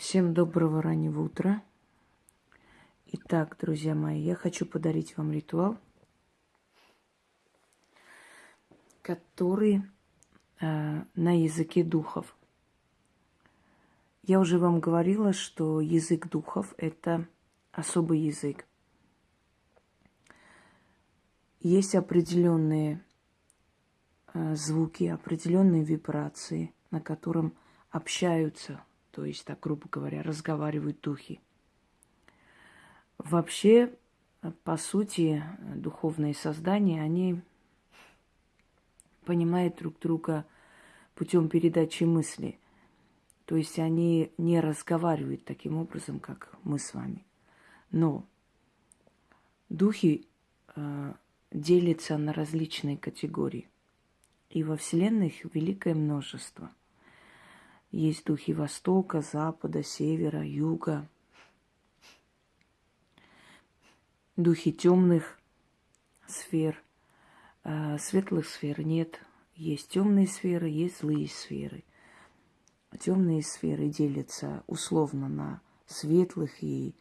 Всем доброго раннего утра. Итак, друзья мои, я хочу подарить вам ритуал, который э, на языке духов. Я уже вам говорила, что язык духов – это особый язык. Есть определенные э, звуки, определенные вибрации, на котором общаются, то есть, так грубо говоря, разговаривают духи. Вообще, по сути, духовные создания, они понимают друг друга путем передачи мысли. То есть они не разговаривают таким образом, как мы с вами. Но духи э, делятся на различные категории. И во Вселенной их великое множество. Есть духи Востока, Запада, Севера, Юга. Духи темных сфер. А светлых сфер нет. Есть темные сферы, есть злые сферы. Темные сферы делятся условно на светлых и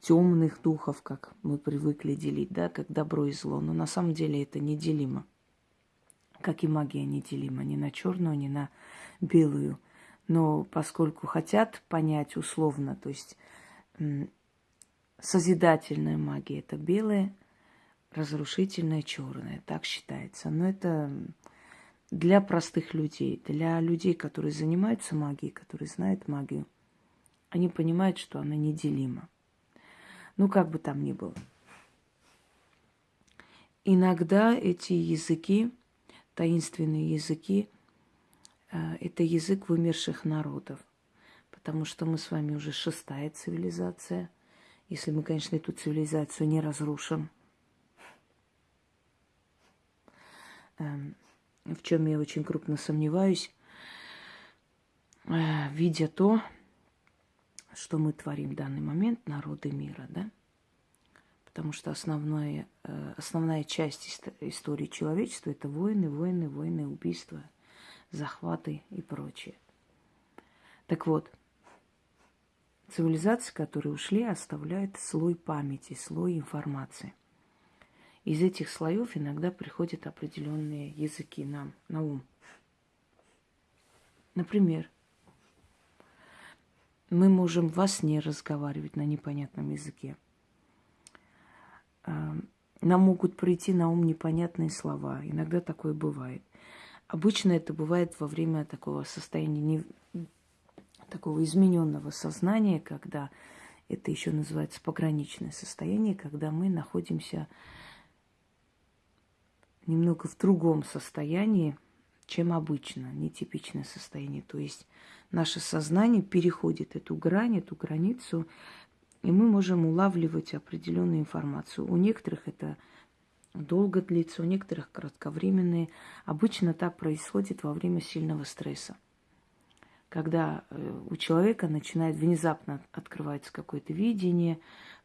темных духов, как мы привыкли делить, да, как добро и зло. Но на самом деле это неделимо. Как и магия неделима ни на черную, ни на белую. Но поскольку хотят понять условно, то есть созидательная магия это белая, разрушительная черная, так считается. Но это для простых людей, для людей, которые занимаются магией, которые знают магию, они понимают, что она неделима. Ну, как бы там ни было. Иногда эти языки, таинственные языки, это язык вымерших народов. Потому что мы с вами уже шестая цивилизация. Если мы, конечно, эту цивилизацию не разрушим. Эм, в чем я очень крупно сомневаюсь, э, видя то, что мы творим в данный момент, народы мира, да? Потому что основная, э, основная часть истории человечества – это войны, войны, войны, убийства, захваты и прочее. Так вот, цивилизации, которые ушли, оставляют слой памяти, слой информации. Из этих слоев иногда приходят определенные языки нам на ум. Например, мы можем во сне разговаривать на непонятном языке. А, нам могут прийти на ум непонятные слова. Иногда такое бывает. Обычно это бывает во время такого состояния, не, такого измененного сознания, когда это еще называется пограничное состояние, когда мы находимся немного в другом состоянии, чем обычно, нетипичное состояние. То есть наше сознание переходит эту грань, эту границу, и мы можем улавливать определенную информацию. У некоторых это долго длится, у некоторых кратковременные. Обычно так происходит во время сильного стресса. Когда э, у человека начинает внезапно открывается какое-то видение,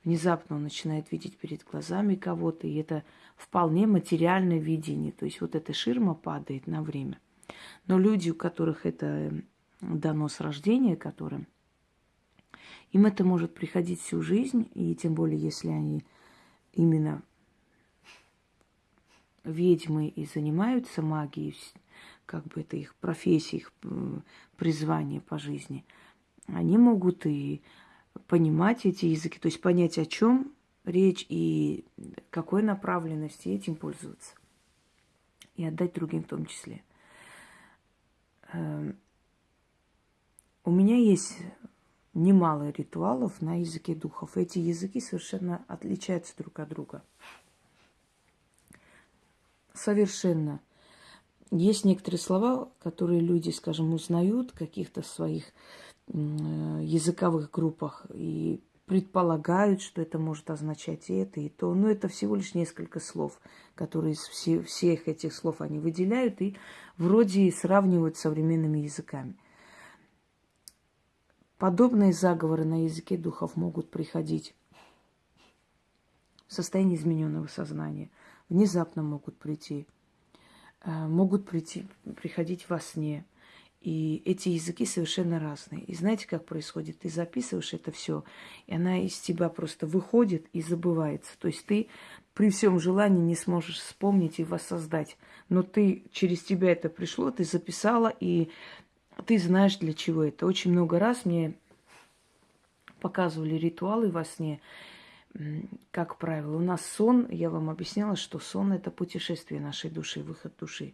внезапно он начинает видеть перед глазами кого-то, и это вполне материальное видение. То есть вот эта ширма падает на время. Но люди, у которых это дано с рождения, которым им это может приходить всю жизнь, и тем более, если они именно ведьмы и занимаются магией, как бы это их профессия, их призвание по жизни, они могут и понимать эти языки, то есть понять, о чем речь и какой направленности этим пользоваться. И отдать другим в том числе. Эм, у меня есть немало ритуалов на языке духов. Эти языки совершенно отличаются друг от друга. Совершенно. Есть некоторые слова, которые люди, скажем, узнают в каких-то своих языковых группах и предполагают, что это может означать и это, и то. Но это всего лишь несколько слов, которые из все, всех этих слов они выделяют и вроде сравнивают с современными языками. Подобные заговоры на языке духов могут приходить в состоянии измененного сознания, внезапно могут прийти, э, могут прийти, приходить во сне. И эти языки совершенно разные. И знаете, как происходит? Ты записываешь это все, и она из тебя просто выходит и забывается. То есть ты при всем желании не сможешь вспомнить и воссоздать. Но ты через тебя это пришло, ты записала, и ты знаешь, для чего это. Очень много раз мне показывали ритуалы во сне, как правило. У нас сон, я вам объясняла, что сон – это путешествие нашей души, выход души.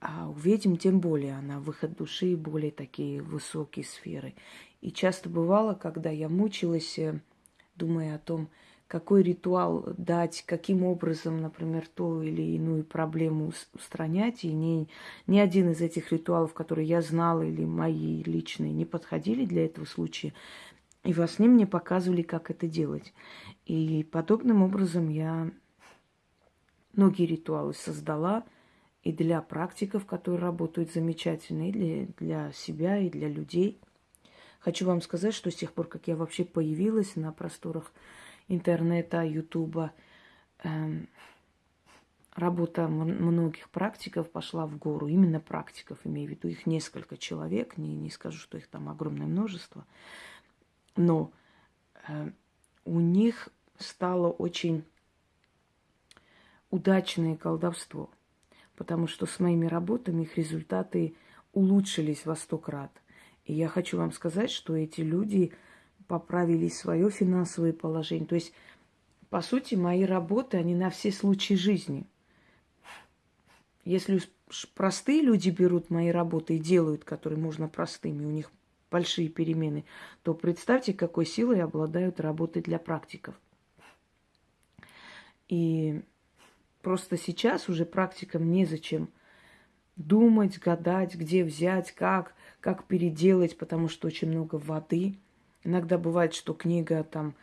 А у ведьм тем более она выход души и более такие высокие сферы. И часто бывало, когда я мучилась, э, думая о том, какой ритуал дать, каким образом, например, ту или иную проблему устранять. И ни, ни один из этих ритуалов, которые я знала или мои личные, не подходили для этого случая. И во сне мне показывали, как это делать. И подобным образом я многие ритуалы создала и для практиков, которые работают замечательно, и для, для себя, и для людей. Хочу вам сказать, что с тех пор, как я вообще появилась на просторах интернета, ютуба, эм, работа многих практиков пошла в гору. Именно практиков, имею в виду, их несколько человек, не, не скажу, что их там огромное множество – но э, у них стало очень удачное колдовство, потому что с моими работами их результаты улучшились во сто крат. И я хочу вам сказать, что эти люди поправили свое финансовое положение. То есть, по сути, мои работы, они на все случаи жизни. Если простые люди берут мои работы и делают, которые можно простыми, у них большие перемены, то представьте, какой силой обладают работы для практиков. И просто сейчас уже практикам незачем думать, гадать, где взять, как, как переделать, потому что очень много воды. Иногда бывает, что книга там,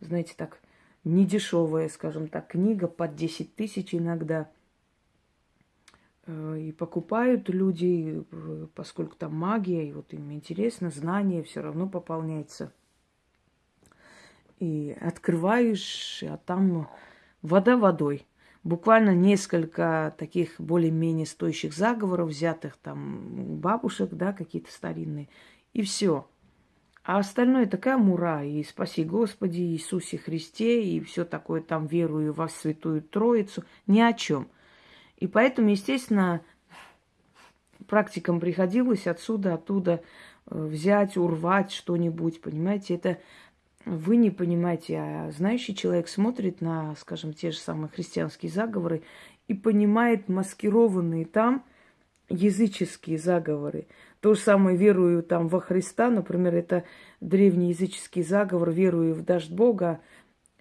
знаете, так, недешевая, скажем так, книга под 10 тысяч иногда – и покупают люди, э, поскольку там магия, и вот им интересно, знание все равно пополняется. И открываешь, а там вода водой. Буквально несколько таких более-менее стоящих заговоров, взятых там бабушек, да, какие-то старинные, и все. А остальное такая мура, и спаси Господи, Иисусе Христе, и все такое там верую во Святую Троицу, ни о чем – и поэтому, естественно, практикам приходилось отсюда, оттуда э, взять, урвать что-нибудь, понимаете, это вы не понимаете, а знающий человек смотрит на, скажем, те же самые христианские заговоры и понимает маскированные там языческие заговоры. То же самое верую там во Христа, например, это древний языческий заговор, верую в дождь Бога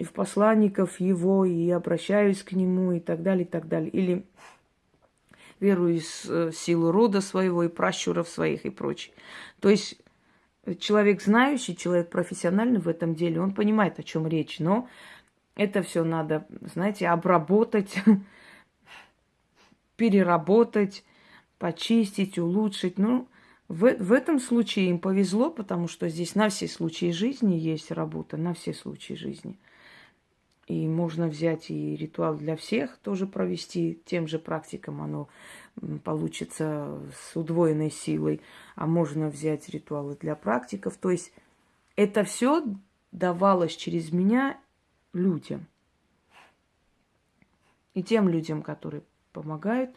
и в посланников Его, и обращаюсь к Нему, и так далее, и так далее. Или верую в э, силу рода своего и пращуров своих и прочее. То есть человек знающий, человек профессиональный в этом деле, он понимает, о чем речь, но это все надо, знаете, обработать, переработать, почистить, улучшить. Ну, в, в этом случае им повезло, потому что здесь на все случаи жизни есть работа, на все случаи жизни – и можно взять и ритуал для всех тоже провести тем же практикам, оно получится с удвоенной силой. А можно взять ритуалы для практиков. То есть это все давалось через меня людям. И тем людям, которые помогают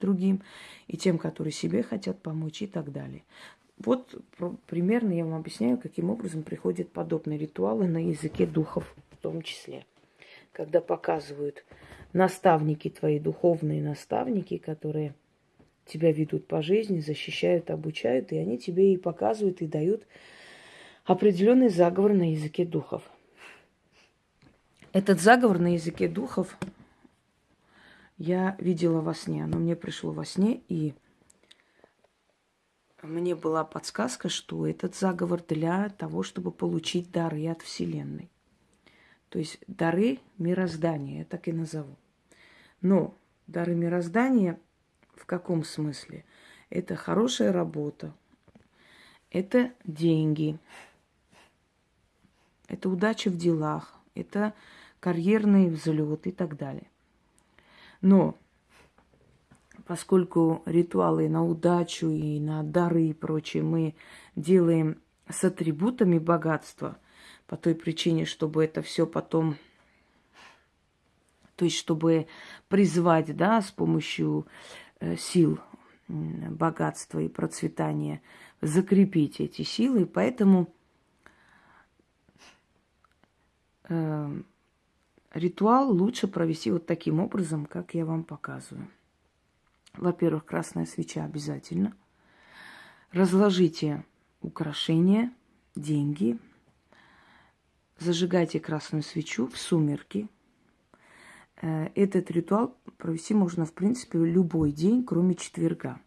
другим, и тем, которые себе хотят помочь и так далее. Вот примерно я вам объясняю, каким образом приходят подобные ритуалы на языке духов в том числе когда показывают наставники твои, духовные наставники, которые тебя ведут по жизни, защищают, обучают, и они тебе и показывают, и дают определенный заговор на языке духов. Этот заговор на языке духов я видела во сне. Оно мне пришло во сне, и мне была подсказка, что этот заговор для того, чтобы получить дары от Вселенной. То есть дары мироздания, я так и назову. Но дары мироздания в каком смысле? Это хорошая работа, это деньги, это удача в делах, это карьерный взлет и так далее. Но поскольку ритуалы на удачу и на дары и прочее мы делаем с атрибутами богатства, по той причине, чтобы это все потом, то есть чтобы призвать, да, с помощью э, сил богатства и процветания, закрепить эти силы. Поэтому э, ритуал лучше провести вот таким образом, как я вам показываю. Во-первых, красная свеча обязательно. Разложите украшения, деньги. Зажигайте красную свечу в сумерки. Э, этот ритуал провести можно, в принципе, любой день, кроме четверга.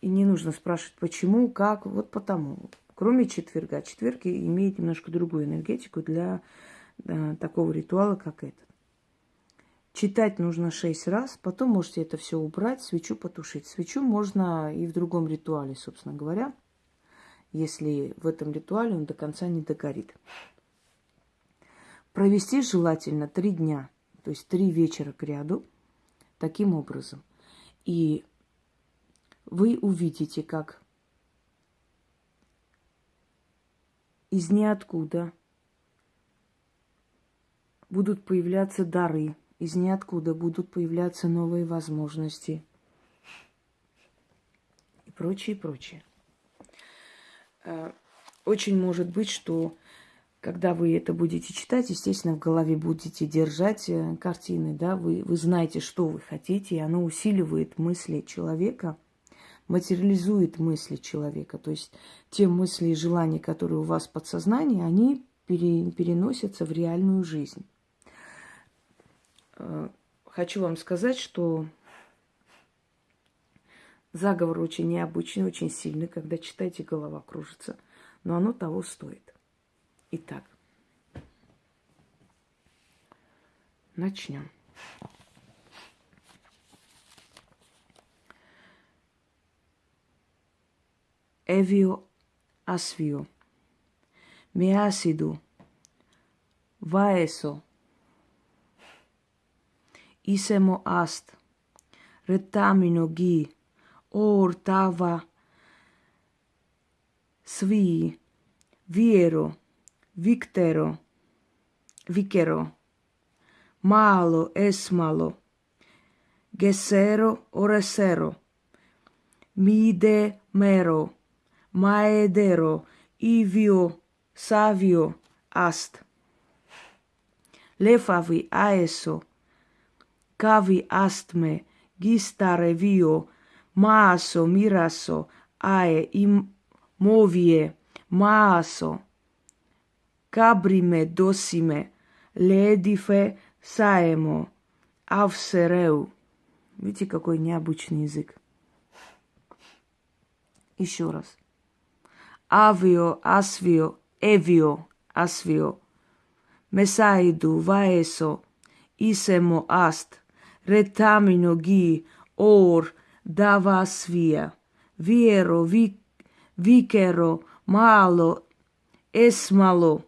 И не нужно спрашивать, почему, как, вот потому. Кроме четверга. Четверг имеет немножко другую энергетику для э, такого ритуала, как этот. Читать нужно шесть раз, потом можете это все убрать, свечу потушить. Свечу можно и в другом ритуале, собственно говоря, если в этом ритуале он до конца не догорит. Провести желательно три дня, то есть три вечера к ряду, таким образом. И вы увидите, как из ниоткуда будут появляться дары – из ниоткуда будут появляться новые возможности и прочее, прочее. Э, очень может быть, что когда вы это будете читать, естественно, в голове будете держать э, картины, да, вы, вы знаете, что вы хотите, и оно усиливает мысли человека, материализует мысли человека. То есть те мысли и желания, которые у вас в подсознании, они пере, переносятся в реальную жизнь. Э, хочу вам сказать, что заговор очень необычный, очень сильный. Когда читаете, голова кружится. Но оно того стоит. Итак, начнем. Эвио асвио. Меасиду. Ваесо isemo ast, retamino gi, ortava svi viero victero vicero malo esmalo gesero oresero mide mero maedero ivio savio ast. Lefavi aeso cavi astme gistare vio маасо, мирасо, ае и мовие, маасо. Кабриме, досиме, ледифе саемо, авсереу. Видите, какой необычный язык. Еще раз. Авио, асвио, эвио, асвио. Месаиду, ваесо, исемо аст retamino Ор, Ор, davas via. Viero, vi, vicero, malo, esmalo,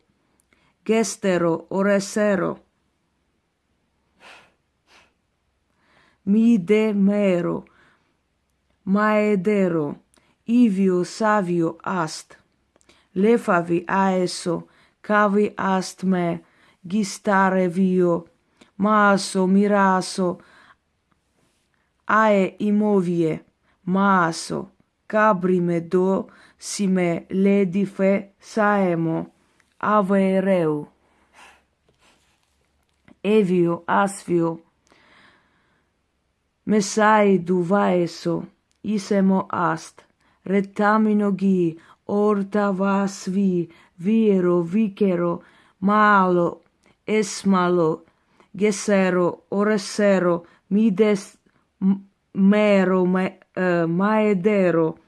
gestero, oresero. Midemero, maedero, ivio savio ast. Lefavi aeso, cavi ast me, gistare vio, maso, miraso, ae imovie, maso cabrime do sime ledife saemo, avereu. Evio asfio, messai duvaeso, isemo ast, retamino gi, orta vasvi viro, vicero, malo, esmalo, gesero, oresero, mides uh, maedero,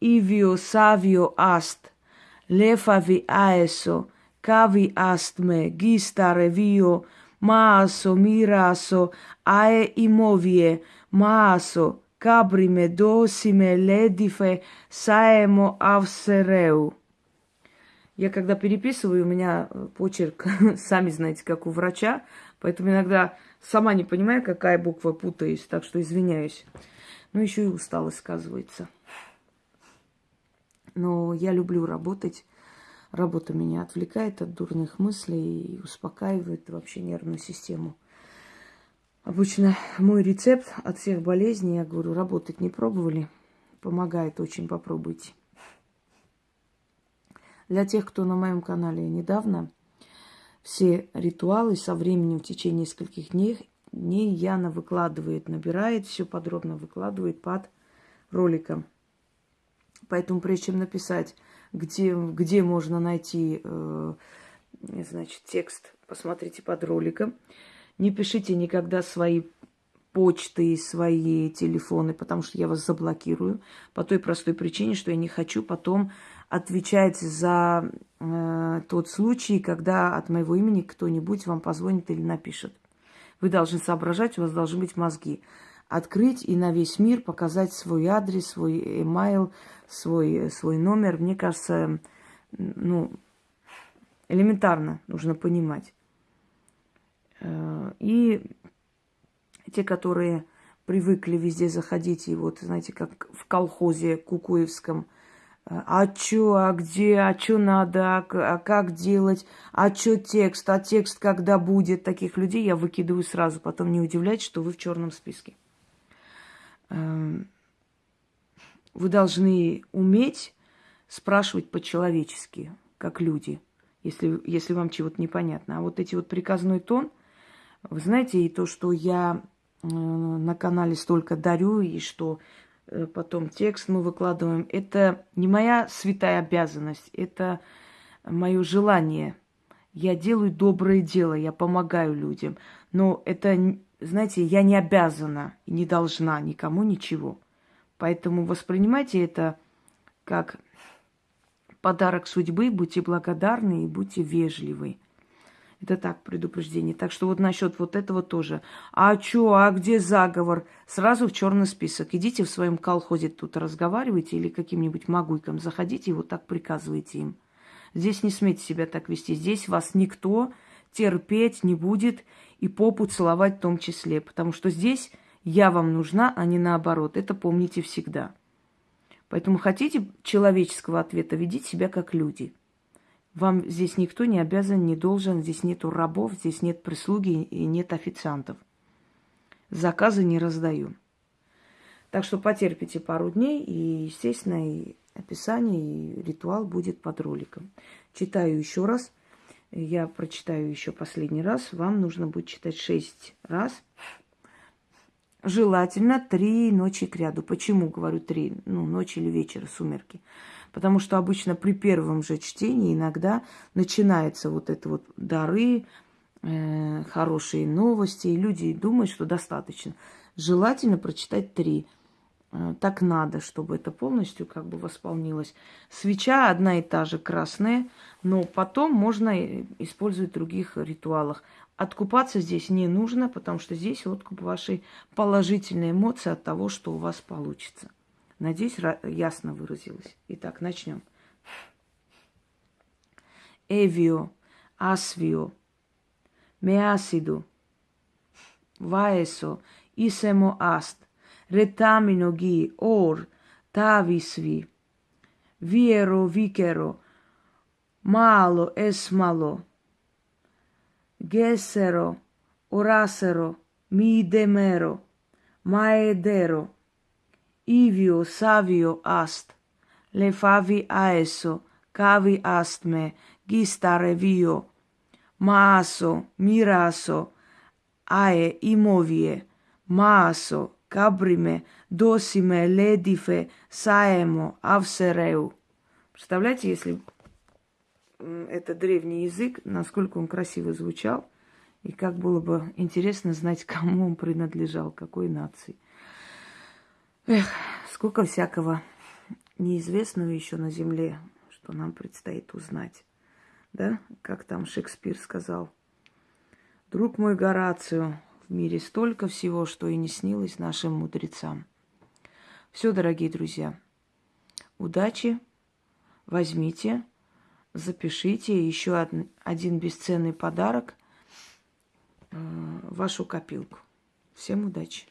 ivio savio ast, lefavi aeso, cavi ast me, gistare vio, maaso, miraso, ae imovie, maaso, cabrime досиме ледифе саемо авсерeu. Я когда переписываю, у меня почерк, сами знаете, как у врача, Поэтому иногда сама не понимаю, какая буква путаюсь, так что извиняюсь. Ну, еще и усталость сказывается. Но я люблю работать. Работа меня отвлекает от дурных мыслей и успокаивает вообще нервную систему. Обычно мой рецепт от всех болезней, я говорю, работать не пробовали. Помогает очень, попробуйте. Для тех, кто на моем канале недавно, все ритуалы со временем в течение нескольких дней, дней Яна выкладывает, набирает, все подробно выкладывает под роликом. Поэтому прежде чем написать, где, где можно найти э, значит, текст, посмотрите под роликом. Не пишите никогда свои почты, свои телефоны, потому что я вас заблокирую. По той простой причине, что я не хочу потом отвечать за э, тот случай, когда от моего имени кто-нибудь вам позвонит или напишет. Вы должны соображать, у вас должны быть мозги. Открыть и на весь мир показать свой адрес, свой email, свой, свой номер. Мне кажется, ну, элементарно нужно понимать. Э, и те, которые привыкли везде заходить, и вот, знаете, как в колхозе кукуевском, а чё, а где, а чё надо, а, а как делать, а чё текст, а текст когда будет, таких людей я выкидываю сразу, потом не удивляйтесь, что вы в черном списке. Эм, вы должны уметь спрашивать по-человечески, как люди, если, если вам чего-то непонятно. А вот эти вот приказной тон, вы знаете, и то, что я э, на канале столько дарю, и что потом текст мы выкладываем, это не моя святая обязанность, это мое желание. Я делаю доброе дело, я помогаю людям. Но это, знаете, я не обязана и не должна никому ничего. Поэтому воспринимайте это как подарок судьбы, будьте благодарны и будьте вежливы. Это так, предупреждение. Так что вот насчет вот этого тоже. А чё, а где заговор? Сразу в черный список. Идите в своем колхозе тут разговаривайте или каким-нибудь магуйкам заходите и вот так приказывайте им. Здесь не смейте себя так вести. Здесь вас никто терпеть не будет и попу целовать в том числе. Потому что здесь я вам нужна, а не наоборот. Это помните всегда. Поэтому хотите человеческого ответа, ведите себя как люди. Вам здесь никто не обязан, не должен, здесь нету рабов, здесь нет прислуги и нет официантов. Заказы не раздаю. Так что потерпите пару дней, и, естественно, и описание, и ритуал будет под роликом. Читаю еще раз. Я прочитаю еще последний раз. Вам нужно будет читать шесть раз – Желательно три ночи к ряду. Почему говорю три? Ну, ночь или вечер, сумерки. Потому что обычно при первом же чтении иногда начинается вот это вот дары, э, хорошие новости, и люди думают, что достаточно. Желательно прочитать три. Э, так надо, чтобы это полностью как бы восполнилось. Свеча одна и та же красная, но потом можно использовать в других ритуалах. Откупаться здесь не нужно, потому что здесь откуп вашей положительной эмоции от того, что у вас получится. Надеюсь, ясно выразилась. Итак, начнем. Эвио, асвио, меасиду, ваесо, исемо аст, ретамино ги, ор, тависви, виеро, викеро, мало, эсмало, Gesero, orasero, midemero, maedero, ivio savio ast, lefavi aeso, cavi ast me, gistare vio, maaso, miraso, ae imovie, maaso, cabrime, досиме, ледифе, саемо, авсереу. Представляете, если это древний язык, насколько он красиво звучал, и как было бы интересно знать, кому он принадлежал, какой нации. Эх, сколько всякого неизвестного еще на земле, что нам предстоит узнать. Да, как там Шекспир сказал. Друг мой Горацио, в мире столько всего, что и не снилось нашим мудрецам. Все, дорогие друзья, удачи, возьмите, запишите еще один бесценный подарок. вашу копилку. Всем удачи!